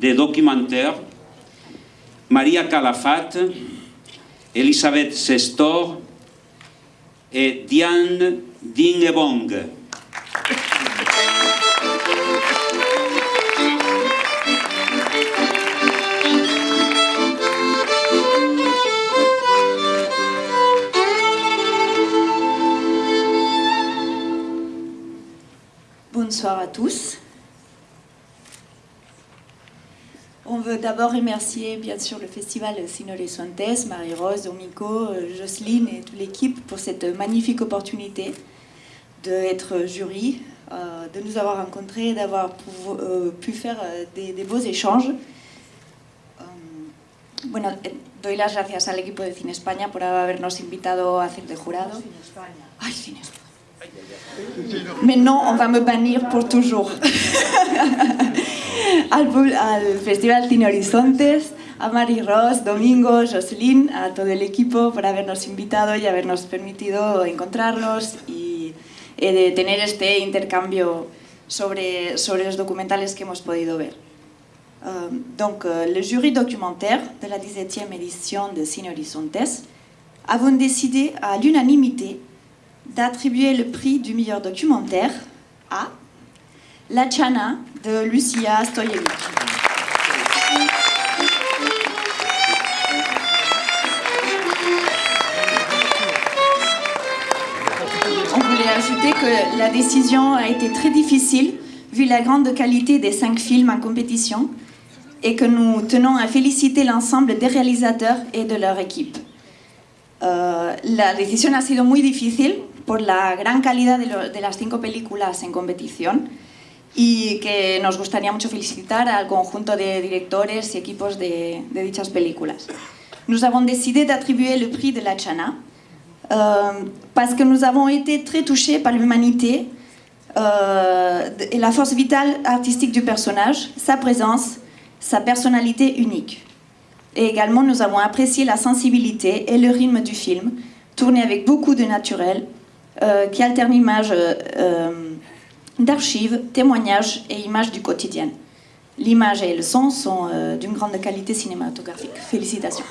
des documentaires, Maria Calafat, Elisabeth Sestor et Diane Dingebong. Bonsoir à tous. On veut d'abord remercier bien sûr le festival Sinole Suantes, Marie-Rose, Domico, Jocelyne et toute l'équipe pour cette magnifique opportunité d'être jury, euh, de nous avoir rencontrés, d'avoir pu, euh, pu, faire euh, des, des, beaux échanges. Bueno, doy las gracias al equipo de Cine España por habernos invitado a hacer de jurado. Ay, Cine España. Maintenant, on va me bannir pour toujours. al, al, Festival Cine Horizontes, a Mari Ross, Domingo, Jocelyn, a todo el equipo por habernos invitado y habernos permitido encontrarnos y eh, de tener este intercambio sobre, sobre los documentales que hemos podido ver. Um, donc, euh, le jury documentaire de la 17e édition de Cine Horizontes avons décidé à l'unanimité d'attribuer le prix du meilleur documentaire à La Chana de Lucia Stoyevic. On voulait ajouter que la décision a été très difficile vu la grande qualité des cinq films en compétition et que nous tenons à féliciter l'ensemble des réalisateurs et de leur équipe. Uh, la decisión ha sido muy difícil por la gran calidad de, de, las cinco películas en competición y que nos gustaría mucho felicitar al conjunto de directores y equipos de, de dichas. Nous avons décidé d'attribuer le prix de la Chana euh, parce que nous avons été très touchés par l'humanité euh, et la force vitale artistique du personnage, sa présence, sa personnalité unique. Et également, nous avons apprécié la sensibilité et le rythme du film, tourné avec beaucoup de naturel, euh, qui alterne images d'archives, témoignages et images du quotidien. L'image et le son sont euh, d'une grande qualité cinématographique. Félicitations.